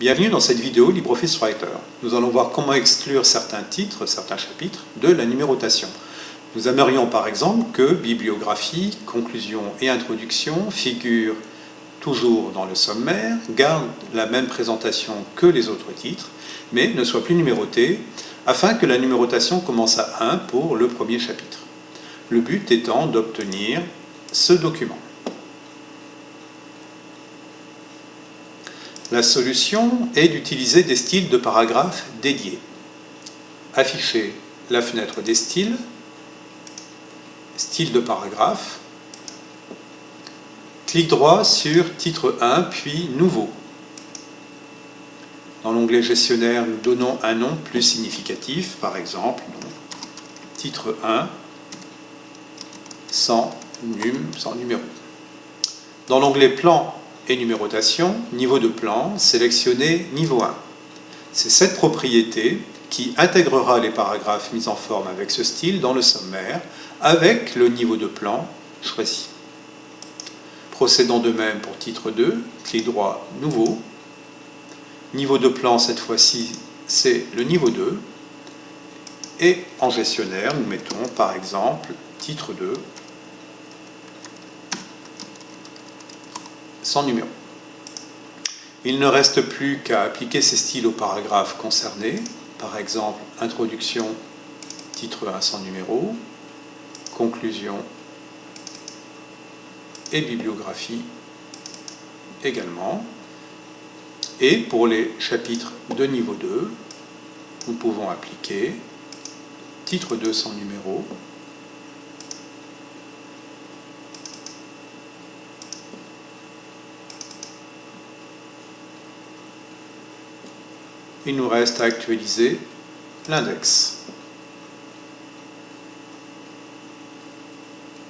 Bienvenue dans cette vidéo LibreOffice Writer. Nous allons voir comment exclure certains titres, certains chapitres de la numérotation. Nous aimerions par exemple que bibliographie, conclusion et introduction figurent toujours dans le sommaire, gardent la même présentation que les autres titres, mais ne soient plus numérotés, afin que la numérotation commence à 1 pour le premier chapitre. Le but étant d'obtenir ce document. La solution est d'utiliser des styles de paragraphes dédiés. Afficher la fenêtre des styles, style de paragraphe, clic droit sur titre 1 puis nouveau. Dans l'onglet gestionnaire, nous donnons un nom plus significatif, par exemple, titre 1 sans, num, sans numéro. Dans l'onglet plan et numérotation, niveau de plan, sélectionnez niveau 1. C'est cette propriété qui intégrera les paragraphes mis en forme avec ce style dans le sommaire avec le niveau de plan choisi. Procédons de même pour titre 2, clic droit, nouveau. Niveau de plan, cette fois-ci, c'est le niveau 2. Et en gestionnaire, nous mettons par exemple titre 2 sans numéro. Il ne reste plus qu'à appliquer ces styles aux paragraphes concernés, par exemple introduction, titre 1 sans numéro, conclusion et bibliographie également. Et pour les chapitres de niveau 2, nous pouvons appliquer titre 2 sans numéro, il nous reste à actualiser l'index.